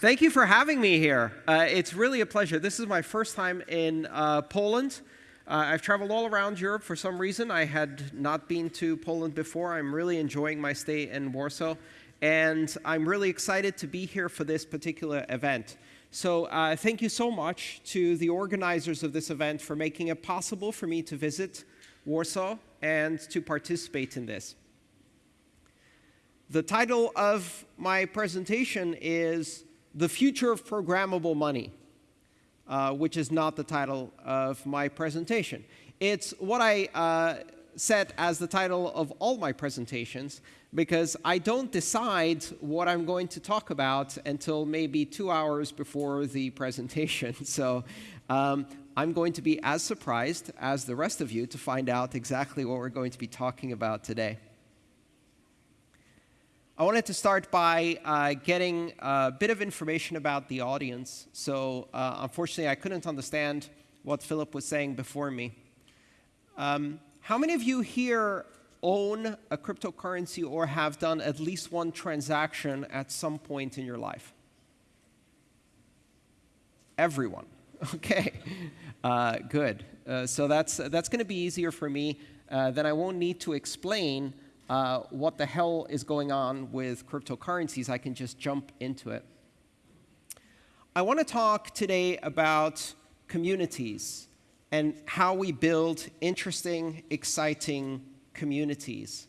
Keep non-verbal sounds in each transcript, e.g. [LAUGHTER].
Thank you for having me here. Uh, it's really a pleasure. This is my first time in uh, Poland. Uh, I've traveled all around Europe for some reason. I had not been to Poland before. I'm really enjoying my stay in Warsaw. And I'm really excited to be here for this particular event. So uh, thank you so much to the organizers of this event for making it possible for me to visit Warsaw and to participate in this. The title of my presentation is the future of programmable money, uh, which is not the title of my presentation. It's what I uh, set as the title of all my presentations because I don't decide what I'm going to talk about until maybe two hours before the presentation. [LAUGHS] So um, I'm going to be as surprised as the rest of you to find out exactly what we're going to be talking about today. I wanted to start by uh, getting a bit of information about the audience. So uh, unfortunately, I couldn't understand what Philip was saying before me. Um, how many of you here own a cryptocurrency or have done at least one transaction at some point in your life? Everyone. [LAUGHS] Okay, uh, good. Uh, so that's, that's going to be easier for me. Uh, then I won't need to explain uh, what the hell is going on with cryptocurrencies, I can just jump into it. I want to talk today about communities and how we build interesting, exciting communities,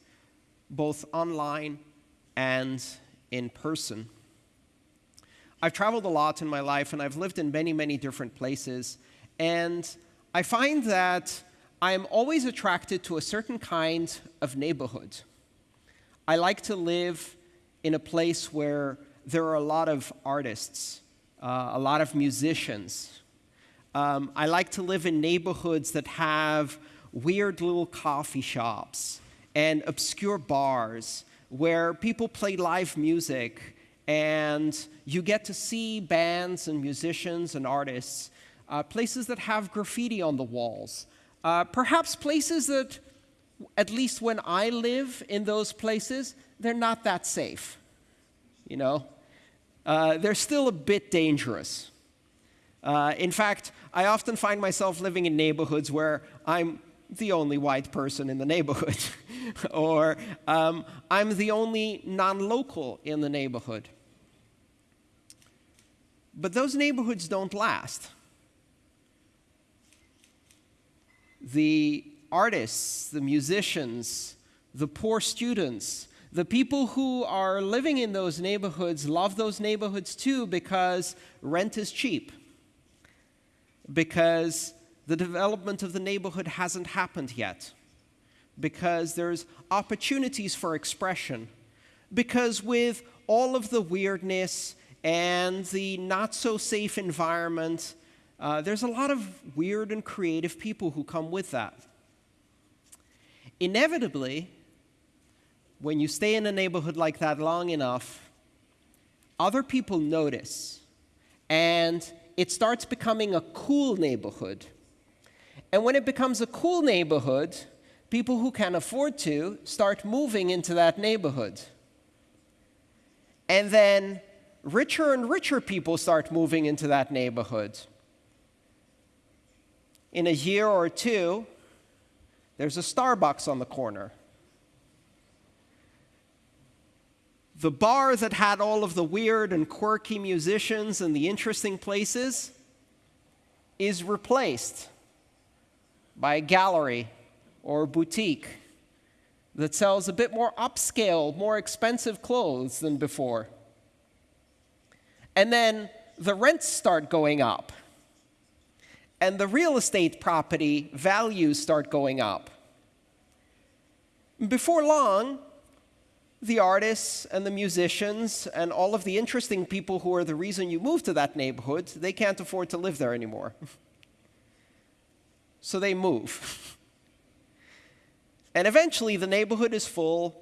both online and in person. I've traveled a lot in my life, and I've lived in many, many different places. And I find that I'm always attracted to a certain kind of neighborhood. I like to live in a place where there are a lot of artists, uh, a lot of musicians. Um, I like to live in neighborhoods that have weird little coffee shops and obscure bars where people play live music and you get to see bands and musicians and artists, uh, places that have graffiti on the walls, uh, perhaps places that at least when I live in those places, they're not that safe. You know, uh, they're still a bit dangerous. Uh, in fact, I often find myself living in neighborhoods where I'm the only white person in the neighborhood, [LAUGHS] or um, I'm the only non-local in the neighborhood. But those neighborhoods don't last. The artists, the musicians, the poor students, the people who are living in those neighborhoods love those neighborhoods too because rent is cheap, because the development of the neighborhood hasn't happened yet, because there's opportunities for expression, because with all of the weirdness and the not so safe environment, uh, there's a lot of weird and creative people who come with that inevitably, when you stay in a neighborhood like that long enough, other people notice, and it starts becoming a cool neighborhood. And when it becomes a cool neighborhood, people who can afford to start moving into that neighborhood. And then richer and richer people start moving into that neighborhood. In a year or two, there's a Starbucks on the corner. The bar that had all of the weird and quirky musicians and the interesting places is replaced by a gallery or a boutique that sells a bit more upscale, more expensive clothes than before. And then the rents start going up and the real estate property values start going up. Before long, the artists and the musicians and all of the interesting people who are the reason you moved to that neighborhood, they can't afford to live there anymore. [LAUGHS] so they move. [LAUGHS] and eventually, the neighborhood is full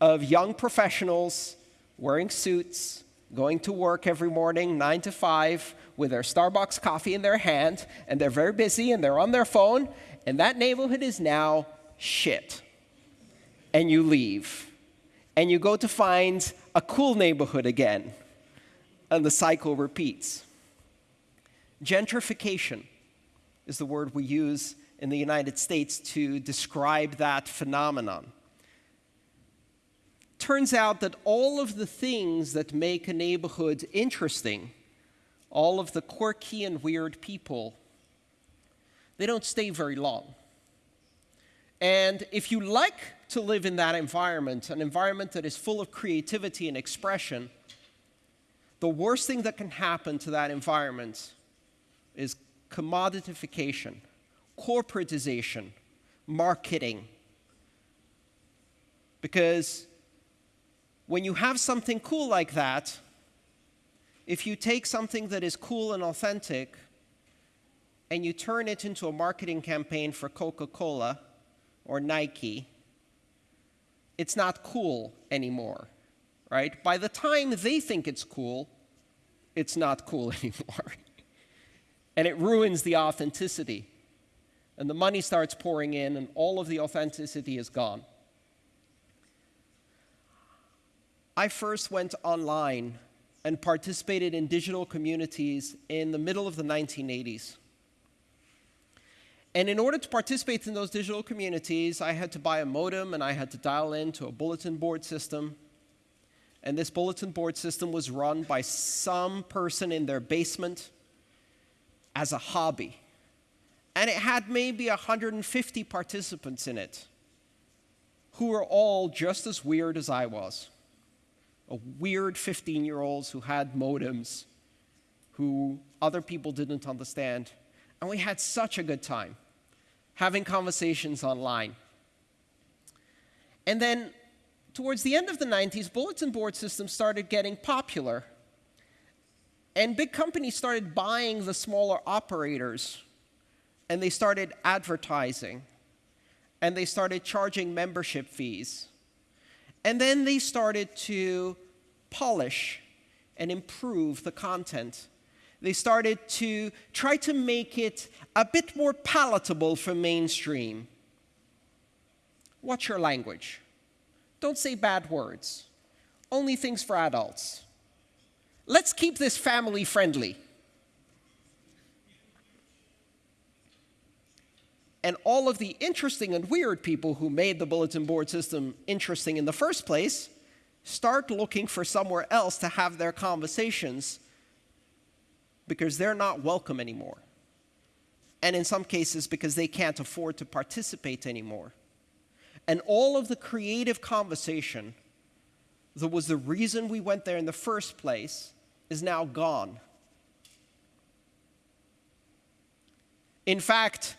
of young professionals wearing suits, going to work every morning, 9 to 5, with their Starbucks coffee in their hand, and they're very busy, and they're on their phone, and that neighborhood is now shit. And you leave. And you go to find a cool neighborhood again. and the cycle repeats. Gentrification is the word we use in the United States to describe that phenomenon. Turns out that all of the things that make a neighborhood interesting, all of the quirky and weird people, they don't stay very long. And if you like to live in that environment, an environment that is full of creativity and expression, the worst thing that can happen to that environment is commoditification, corporatization, marketing. Because when you have something cool like that, if you take something that is cool and authentic and you turn it into a marketing campaign for Coca Cola or Nike, it's not cool anymore, right? By the time they think it's cool, it's not cool [LAUGHS] anymore. and it ruins the authenticity. And the money starts pouring in, and all of the authenticity is gone. I first went online and participated in digital communities in the middle of the 1980s. And in order to participate in those digital communities, I had to buy a modem and I had to dial into a bulletin board system. And this bulletin board system was run by some person in their basement as a hobby. And it had maybe 150 participants in it who were all just as weird as I was. A weird 15 year olds who had modems, who other people didn't understand. And we had such a good time having conversations online. And then towards the end of the 90s, bulletin board systems started getting popular. And big companies started buying the smaller operators, and they started advertising, and they started charging membership fees. And then they started to polish and improve the content they started to try to make it a bit more palatable for mainstream. Watch your language. Don't say bad words. Only things for adults. Let's keep this family friendly. And all of the interesting and weird people who made the bulletin board system interesting in the first place start looking for somewhere else to have their conversations because they're not welcome anymore. And in some cases, because they can't afford to participate anymore. And all of the creative conversation that was the reason we went there in the first place is now gone. In fact,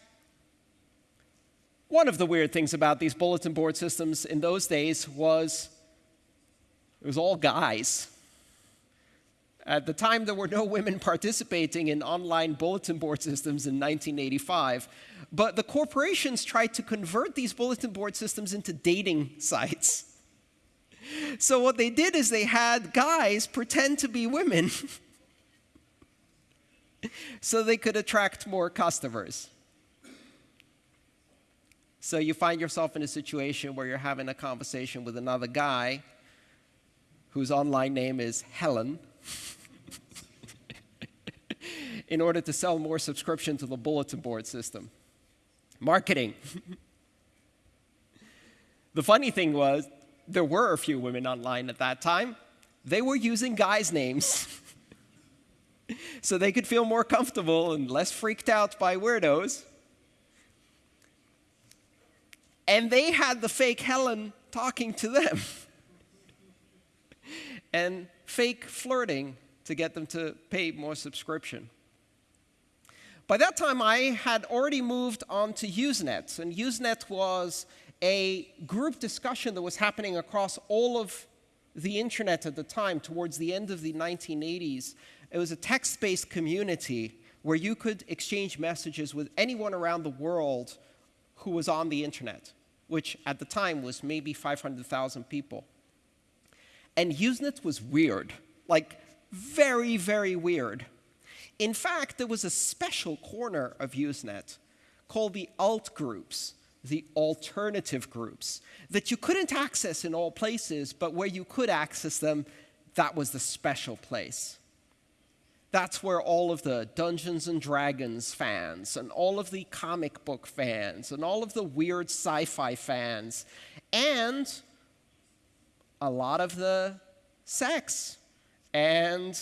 one of the weird things about these bulletin board systems in those days was it was all guys. At the time, there were no women [LAUGHS] participating in online bulletin board systems in 1985, but the corporations tried to convert these bulletin board systems into dating [LAUGHS] sites. So, what they did is they had guys pretend to be women [LAUGHS] so they could attract more customers. So, you find yourself in a situation where you're having a conversation with another guy whose online name is Helen [LAUGHS] in order to sell more subscription to the bulletin board system. Marketing. [LAUGHS] the funny thing was, there were a few women online at that time. They were using guys' names [LAUGHS] so they could feel more comfortable and less freaked out by weirdos. And they had the fake Helen talking to them [LAUGHS] and fake flirting to get them to pay more subscription. By that time, I had already moved on to Usenet, and Usenet was a group discussion that was happening across all of the internet at the time, towards the end of the 1980s. It was a text-based community where you could exchange messages with anyone around the world who was on the internet, which at the time was maybe 500,000 people. And Usenet was weird, like very, very weird. In fact, there was a special corner of Usenet called the alt groups, the alternative groups, that you couldn't access in all places, but where you could access them, that was the special place. That's where all of the Dungeons and Dragons fans and all of the comic book fans and all of the weird sci fi fans and a lot of the sex and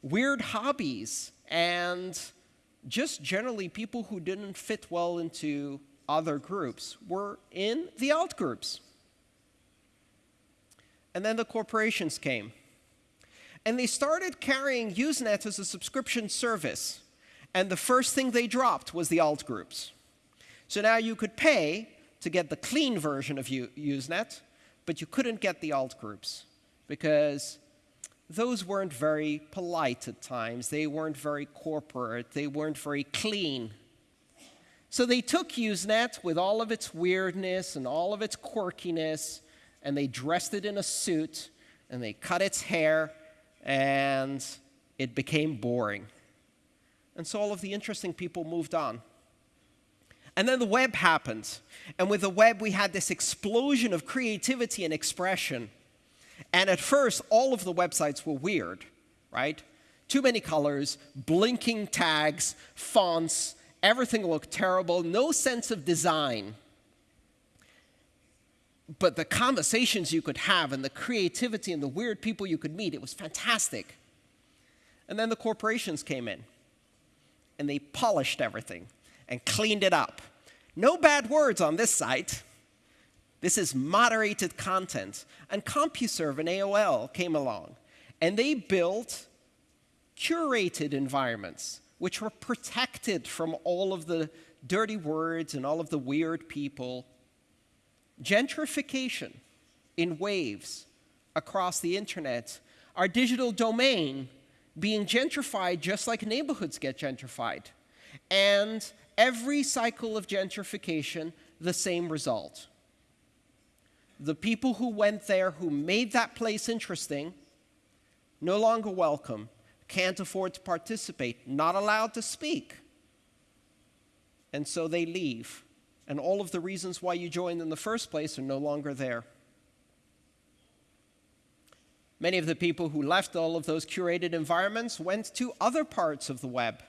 weird hobbies and just generally people who didn't fit well into other groups were in the alt groups. And then the corporations came. And they started carrying Usenet as a subscription service. And the first thing they dropped was the alt groups. So now you could pay to get the clean version of Usenet, but you couldn't get the alt groups because those weren't very polite at times. They weren't very corporate. They weren't very clean. So they took Usenet with all of its weirdness and all of its quirkiness, and they dressed it in a suit, and they cut its hair, and it became boring. And so all of the interesting people moved on. And then the web happened. And with the web, we had this explosion of creativity and expression. And at first, all of the websites were weird, right? Too many colors, blinking tags, fonts, everything looked terrible, no sense of design. But the conversations you could have and the creativity and the weird people you could meet, it was fantastic. And then the corporations came in and they polished everything and cleaned it up. No bad words on this site. This is moderated content. And CompuServe and AOL came along, and they built curated environments which were protected from all of the dirty words and all of the weird people. Gentrification in waves across the internet, our digital domain being gentrified just like neighborhoods get gentrified. And every cycle of gentrification, the same result the people who went there, who made that place interesting, no longer welcome, can't afford to participate, not allowed to speak. And so they leave. And all of the reasons why you joined in the first place are no longer there. Many of the people who left all of those curated environments went to other parts of the web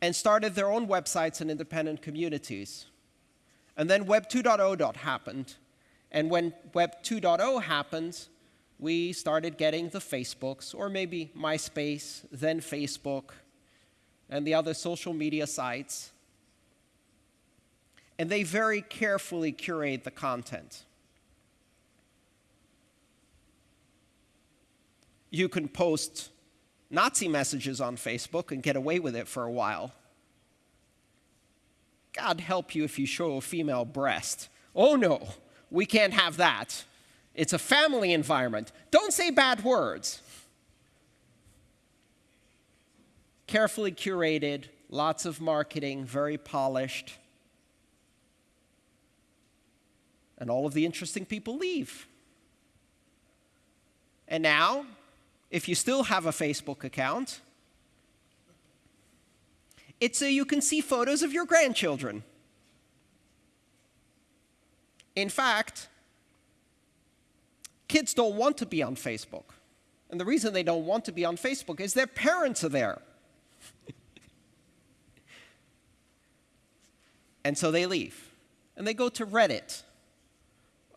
and started their own websites and independent communities. And then Web 2.0 happened. And when Web 2.0 happened, we started getting the Facebooks, or maybe MySpace, then Facebook, and the other social media sites. And they very carefully curate the content. You can post Nazi messages on Facebook and get away with it for a while. God help you if you show a female breast. Oh no, we can't have that. It's a family environment. Don't say bad words. Carefully curated, lots of marketing, very polished. And all of the interesting people leave. And now, if you still have a Facebook account, it's so you can see photos of your grandchildren. In fact, kids don't want to be on Facebook. And the reason they don't want to be on Facebook is their parents are there. [LAUGHS] and so they leave. And they go to Reddit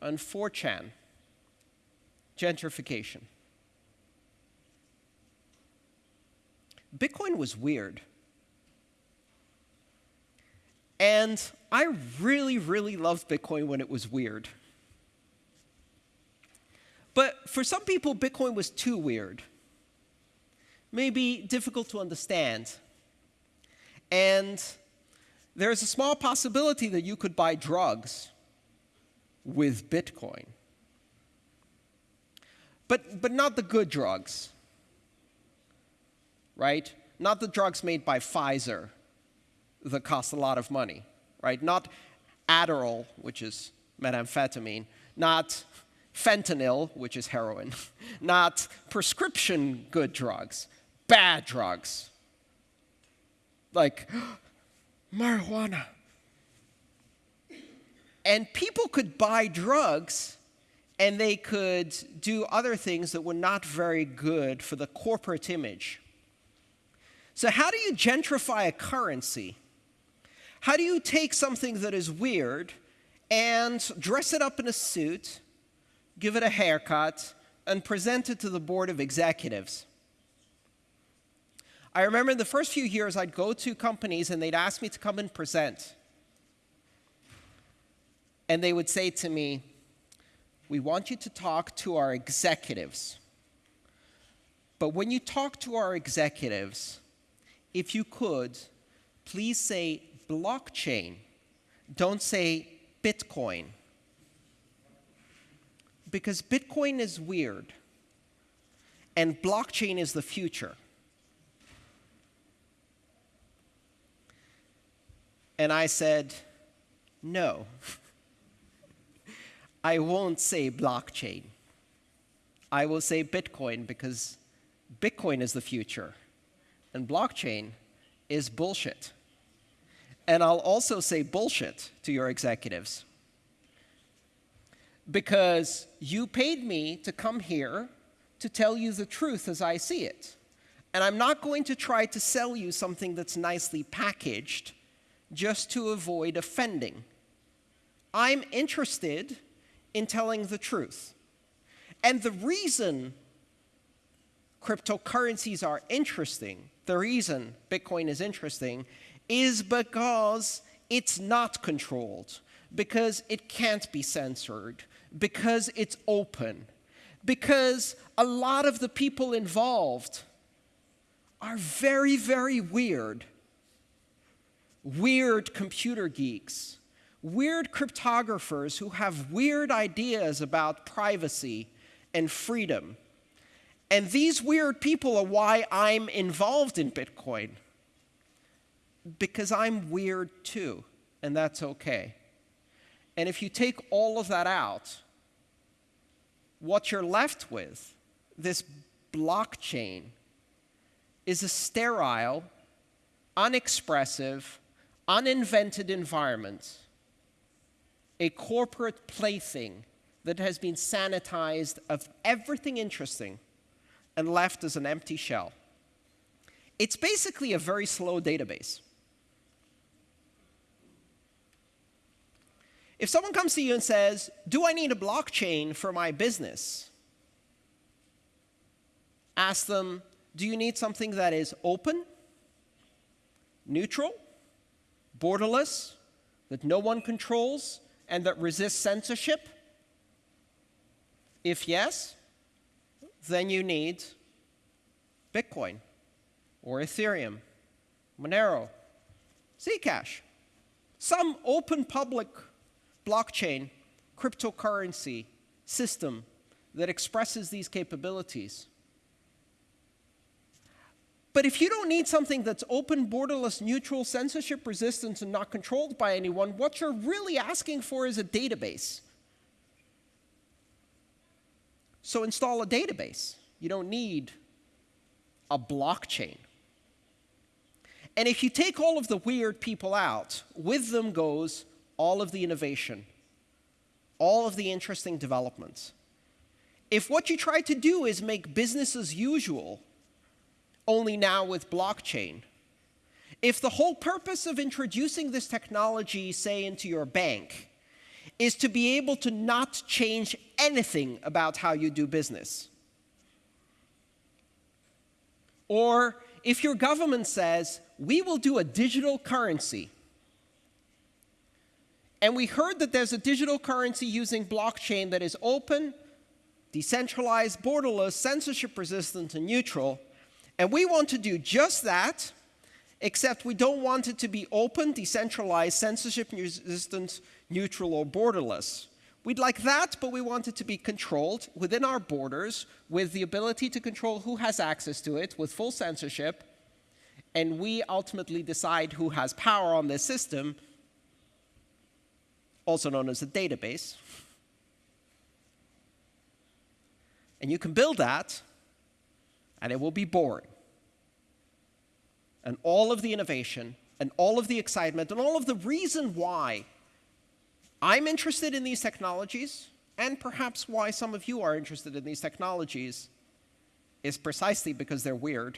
and 4chan. Gentrification. Bitcoin was weird. And I really, really loved Bitcoin when it was weird. But for some people, Bitcoin was too weird. Maybe difficult to understand. And there's a small possibility that you could buy drugs with Bitcoin. But, but not the good drugs, right? Not the drugs made by Pfizer that cost a lot of money, right? Not Adderall, which is methamphetamine, not fentanyl, which is heroin, [LAUGHS] not prescription good drugs, bad drugs, like [GASPS] marijuana. And people could buy drugs and they could do other things that were not very good for the corporate image. So, how do you gentrify a currency? How do you take something that is weird and dress it up in a suit, give it a haircut, and present it to the board of executives? I remember in the first few years, I'd go to companies and they'd ask me to come and present. And they would say to me, We want you to talk to our executives. But when you talk to our executives, if you could, please say blockchain. Don't say Bitcoin. Because Bitcoin is weird, and blockchain is the future. And I said, no. [LAUGHS] I won't say blockchain. I will say Bitcoin because Bitcoin is the future and blockchain is bullshit. And I'll also say bullshit to your executives. Because you paid me to come here to tell you the truth as I see it. And I'm not going to try to sell you something that's nicely packaged just to avoid offending. I'm interested in telling the truth. And the reason cryptocurrencies are interesting the reason Bitcoin is interesting is because it's not controlled, because it can't be censored, because it's open, because a lot of the people involved are very, very weird. Weird computer geeks, weird cryptographers who have weird ideas about privacy and freedom and these weird people are why I'm involved in Bitcoin. Because I'm weird too, and that's okay. And if you take all of that out, what you're left with, this blockchain, is a sterile, unexpressive, uninvented environment, a corporate plaything that has been sanitized of everything interesting and left as an empty shell. It's basically a very slow database. If someone comes to you and says, Do I need a blockchain for my business? Ask them, Do you need something that is open, neutral, borderless, that no one controls, and that resists censorship? If yes, then you need Bitcoin or Ethereum, Monero, Zcash, some open public blockchain cryptocurrency system that expresses these capabilities. But if you don't need something that's open, borderless, neutral, censorship resistant, and not controlled by anyone, what you're really asking for is a database. So install a database. You don't need a blockchain. And if you take all of the weird people out, with them goes all of the innovation, all of the interesting developments. If what you try to do is make business as usual, only now with blockchain, if the whole purpose of introducing this technology, say, into your bank, is to be able to not change anything about how you do business. Or if your government says, we will do a digital currency, and we heard that there's a digital currency using blockchain that is open, decentralized, borderless, censorship resistant, and neutral, and we want to do just that, except we don't want it to be open, decentralized, censorship resistant, neutral, or borderless. We'd like that, but we want it to be controlled within our borders with the ability to control who has access to it with full censorship. And we ultimately decide who has power on this system, also known as a database. And you can build that, and it will be boring. And all of the innovation, and all of the excitement, and all of the reason why I'm interested in these technologies and perhaps why some of you are interested in these technologies, is precisely because they're weird,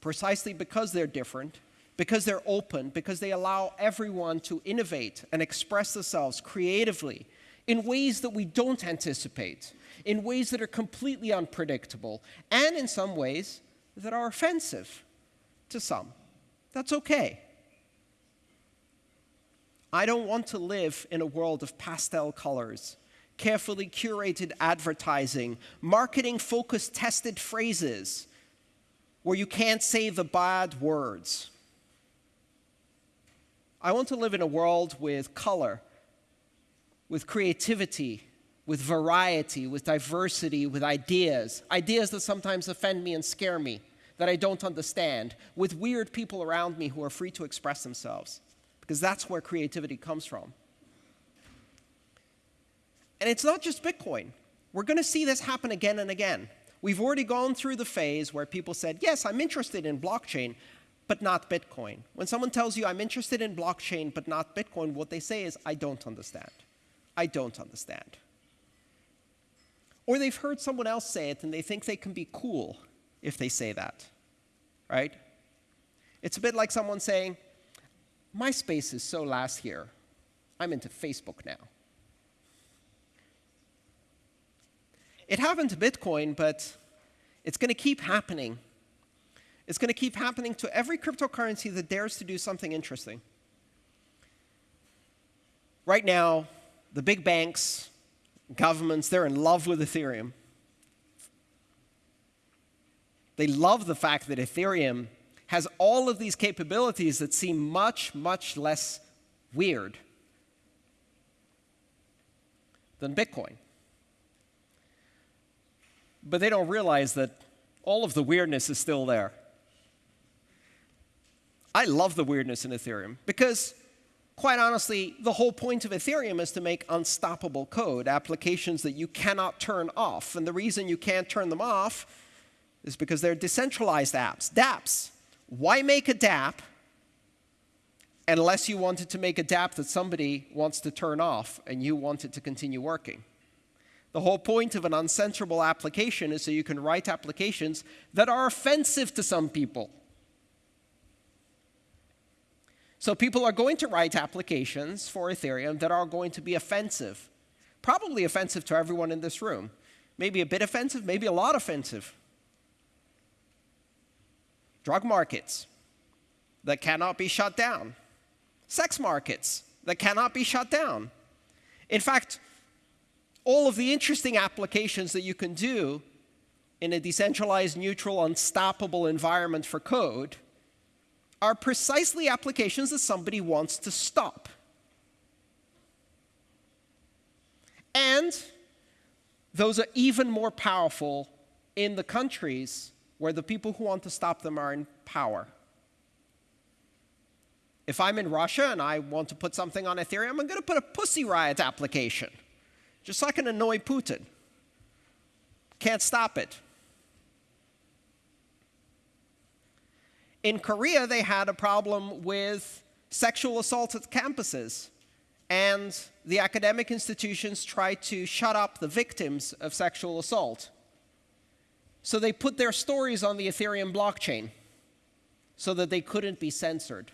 precisely because they're different, because they're open, because they allow everyone to innovate and express themselves creatively in ways that we don't anticipate, in ways that are completely unpredictable, and in some ways that are offensive to some. That's okay. I don't want to live in a world of pastel colors, carefully curated advertising, marketing focused tested phrases where you can't say the bad words. I want to live in a world with color, with creativity, with variety, with diversity, with ideas, ideas that sometimes offend me and scare me, that I don't understand, with weird people around me who are free to express themselves, because that's where creativity comes from. And it's not just Bitcoin. We're going to see this happen again and again. We've already gone through the phase where people said, yes, I'm interested in blockchain, but not Bitcoin. When someone tells you, I'm interested in blockchain, but not Bitcoin, what they say is, I don't understand. I don't understand. Or they've heard someone else say it and they think they can be cool if they say that, right? It's a bit like someone saying, MySpace is so last year. I'm into Facebook now. It happened to Bitcoin, but it's going to keep happening. It's going to keep happening to every cryptocurrency that dares to do something interesting. Right now, the big banks, governments, they're in love with Ethereum. They love the fact that Ethereum has all of these capabilities that seem much, much less weird than Bitcoin. But they don't realize that all of the weirdness is still there. I love the weirdness in Ethereum because, quite honestly, the whole point of Ethereum is to make unstoppable code, applications that you cannot turn off. And the reason you can't turn them off is because they're decentralized apps, dApps. Why make a dApp unless you wanted to make a dApp that somebody wants to turn off and you want it to continue working? The whole point of an uncensorable application is so you can write applications that are offensive to some people. So people are going to write applications for Ethereum that are going to be offensive, probably offensive to everyone in this room. Maybe a bit offensive, maybe a lot offensive drug markets that cannot be shut down, sex markets that cannot be shut down. In fact, all of the interesting applications that you can do in a decentralized, neutral, unstoppable environment for code are precisely applications that somebody wants to stop. And those are even more powerful in the countries where the people who want to stop them are in power. If I'm in Russia and I want to put something on Ethereum, I'm going to put a Pussy Riot application, just so I can annoy Putin. Can't stop it. In Korea, they had a problem with sexual assault at campuses. And the academic institutions tried to shut up the victims of sexual assault. So they put their stories on the Ethereum blockchain so that they couldn't be censored.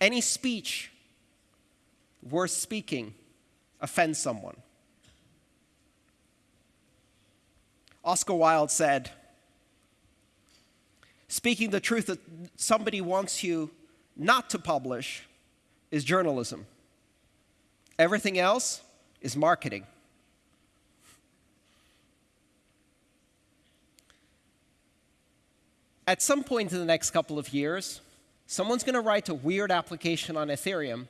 Any speech worth speaking offends someone. Oscar Wilde said, speaking the truth that somebody wants you not to publish is journalism. Everything else is marketing. at some point in the next couple of years, someone's going to write a weird application on Ethereum,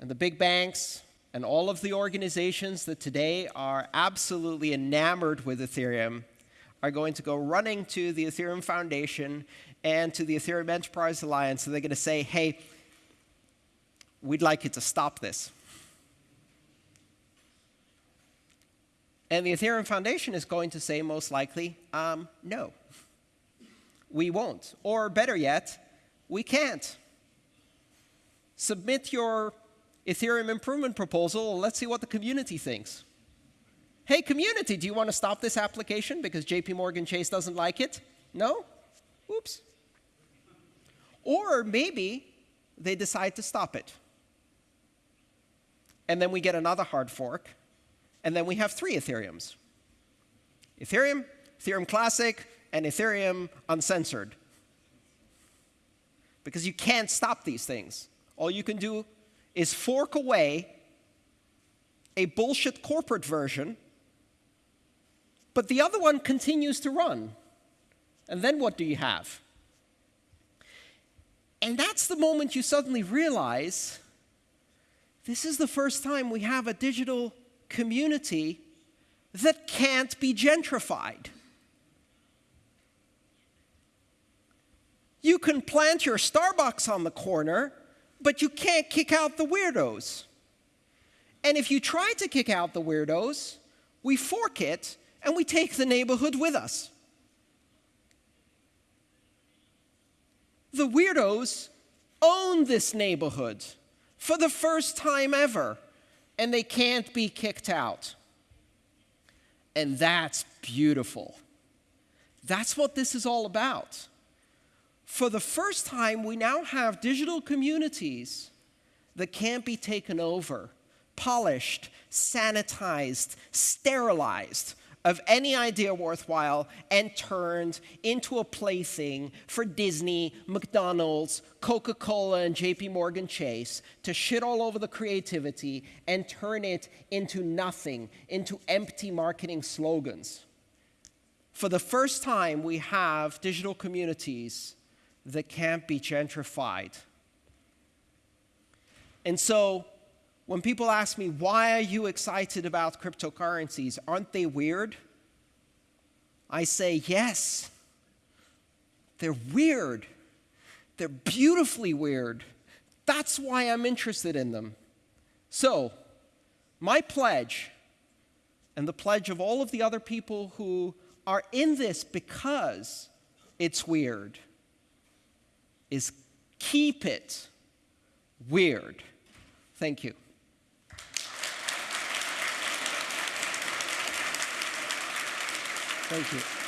and the big banks and all of the organizations that today are absolutely enamored with Ethereum are going to go running to the Ethereum Foundation and to the Ethereum Enterprise Alliance, and they're going to say, hey, we'd like you to stop this. And the Ethereum Foundation is going to say, most likely, um, no we won't. Or better yet, we can't. Submit your Ethereum improvement proposal. and Let's see what the community thinks. Hey, community, do you want to stop this application because JP Morgan Chase doesn't like it? No? Oops. Or maybe they decide to stop it. And then we get another hard fork, and then we have three Ethereums. Ethereum, Ethereum Classic, and Ethereum Uncensored. Because you can't stop these things. All you can do is fork away a bullshit corporate version, but the other one continues to run. And then what do you have? And that's the moment you suddenly realize this is the first time we have a digital community that can't be gentrified. You can plant your Starbucks on the corner, but you can't kick out the weirdos. And if you try to kick out the weirdos, we fork it and we take the neighborhood with us. The weirdos own this neighborhood for the first time ever, and they can't be kicked out. And that's beautiful. That's what this is all about. For the first time, we now have digital communities that can't be taken over, polished, sanitized, sterilized of any idea worthwhile and turned into a plaything for Disney, McDonald's, Coca Cola, and JP Morgan Chase to shit all over the creativity and turn it into nothing, into empty marketing slogans. For the first time, we have digital communities that can't be gentrified. And so, when people ask me, why are you excited about cryptocurrencies? Aren't they weird? I say, yes. They're weird. They're beautifully weird. That's why I'm interested in them. So, my pledge, and the pledge of all of the other people who are in this because it's weird, is keep it weird. Thank you. Thank you.